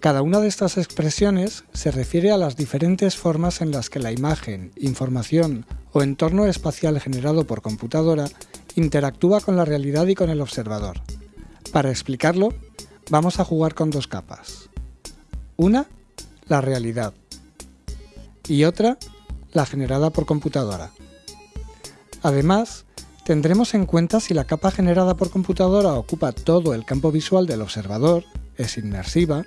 Cada una de estas expresiones se refiere a las diferentes formas en las que la imagen, información o entorno espacial generado por computadora interactúa con la realidad y con el observador. Para explicarlo, vamos a jugar con dos capas. Una, la realidad, y otra, la generada por computadora. Además, tendremos en cuenta si la capa generada por computadora ocupa todo el campo visual del observador, es inmersiva,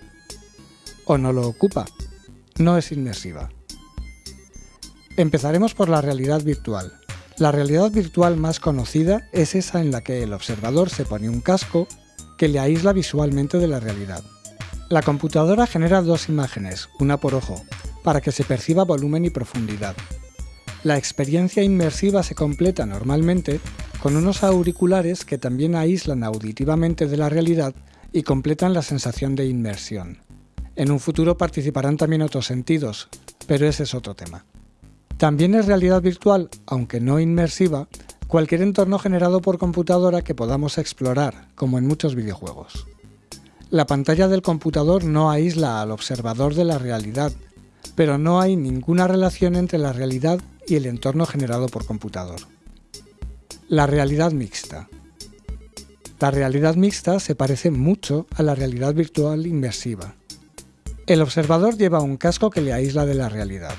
o no lo ocupa, no es inmersiva. Empezaremos por la realidad virtual. La realidad virtual más conocida es esa en la que el observador se pone un casco que le aísla visualmente de la realidad. La computadora genera dos imágenes, una por ojo, para que se perciba volumen y profundidad. La experiencia inmersiva se completa normalmente con unos auriculares que también aíslan auditivamente de la realidad y completan la sensación de inmersión. En un futuro participarán también otros sentidos, pero ese es otro tema. También es realidad virtual, aunque no inmersiva, cualquier entorno generado por computadora que podamos explorar, como en muchos videojuegos. La pantalla del computador no aísla al observador de la realidad, pero no hay ninguna relación entre la realidad y el entorno generado por computador. La realidad mixta. La realidad mixta se parece mucho a la realidad virtual inmersiva. El observador lleva un casco que le aísla de la realidad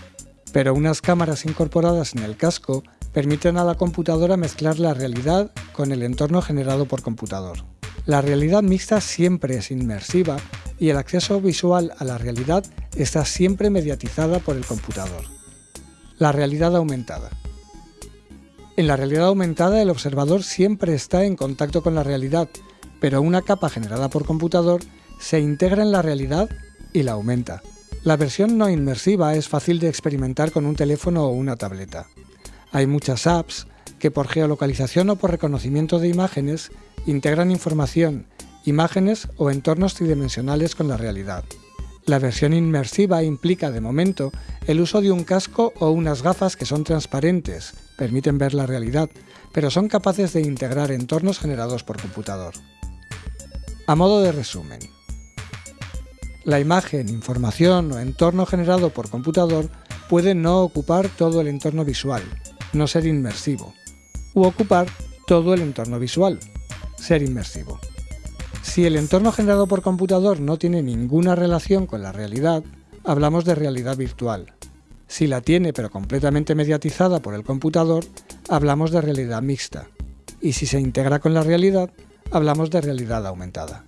pero unas cámaras incorporadas en el casco permiten a la computadora mezclar la realidad con el entorno generado por computador. La realidad mixta siempre es inmersiva y el acceso visual a la realidad está siempre mediatizada por el computador. La realidad aumentada. En la realidad aumentada el observador siempre está en contacto con la realidad, pero una capa generada por computador se integra en la realidad y la aumenta. La versión no inmersiva es fácil de experimentar con un teléfono o una tableta. Hay muchas apps que por geolocalización o por reconocimiento de imágenes integran información, imágenes o entornos tridimensionales con la realidad. La versión inmersiva implica, de momento, el uso de un casco o unas gafas que son transparentes, permiten ver la realidad, pero son capaces de integrar entornos generados por computador. A modo de resumen, la imagen, información o entorno generado por computador puede no ocupar todo el entorno visual, no ser inmersivo, u ocupar todo el entorno visual, ser inmersivo. Si el entorno generado por computador no tiene ninguna relación con la realidad, hablamos de realidad virtual. Si la tiene pero completamente mediatizada por el computador, hablamos de realidad mixta. Y si se integra con la realidad, hablamos de realidad aumentada.